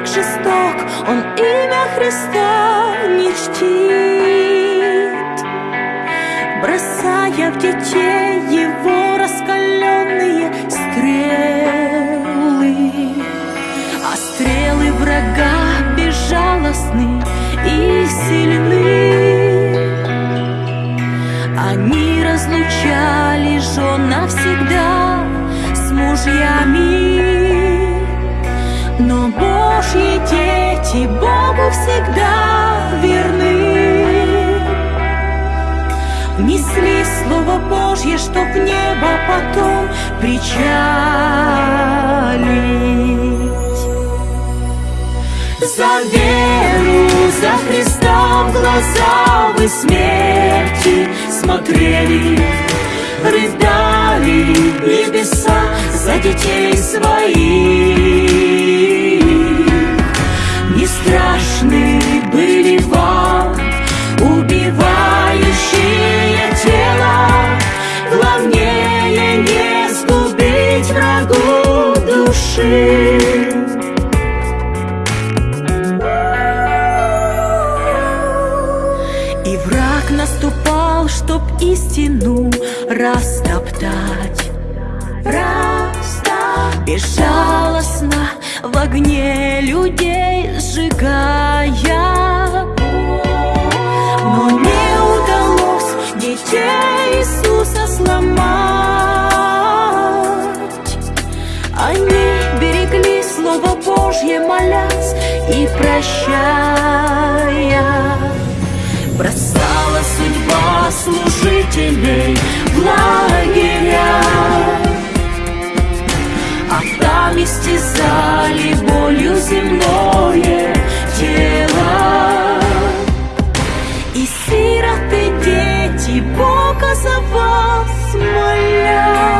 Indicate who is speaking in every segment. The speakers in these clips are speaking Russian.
Speaker 1: так жесток, он имя Христа не чтит. Бросая в детей его раскаленные стрелы А стрелы врага безжалостны и сильны. Они разлучали жен навсегда с мужьями Но Божьи дети Богу всегда верны Несли Слово Божье, чтоб небо потом причалить. За веру, за Христа в глаза вы смерти смотрели, Рыдали небеса за детей своих. Истину растоптать. Растоптать. Безжалостно в огне людей сжигая. Но не удалось детей Иисуса сломать. Они берегли Слово Божье, молясь и прощая. Бросала судьба служителей в лагеря. А там истязали болью земное тело. И сироты дети Бога за вас моля.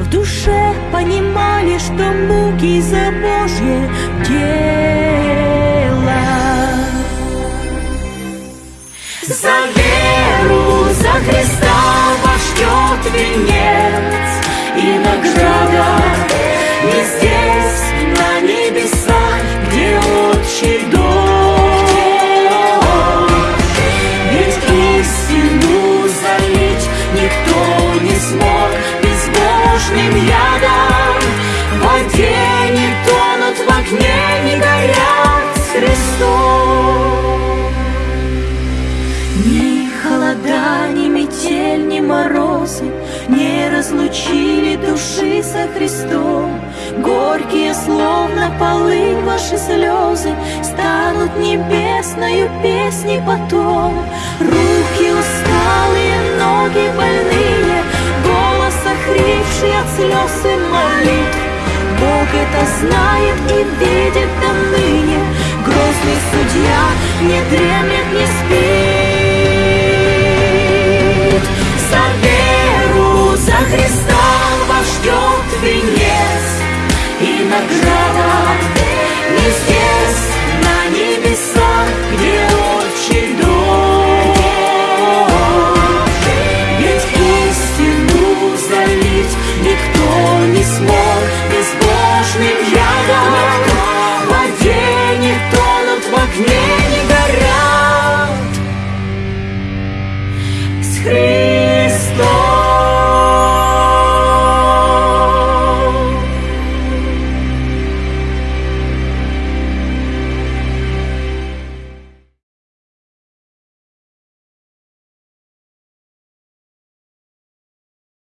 Speaker 1: В душе понимали, что муки за венец и награда Не здесь, на небесах, где отчий дом. Ведь истину залить никто не смог Безбожным ядом. В воде не тонут, в огне не горят с Христом ни холода, ни метель, ни морозы Не разлучили души со Христом. Горькие, словно полынь, ваши слезы Станут небесною песней потом. Руки усталые, ноги больные Голос охрипший от слез и молитв. Бог это знает и видит до ныне. Грозный судья не дремлет, не спит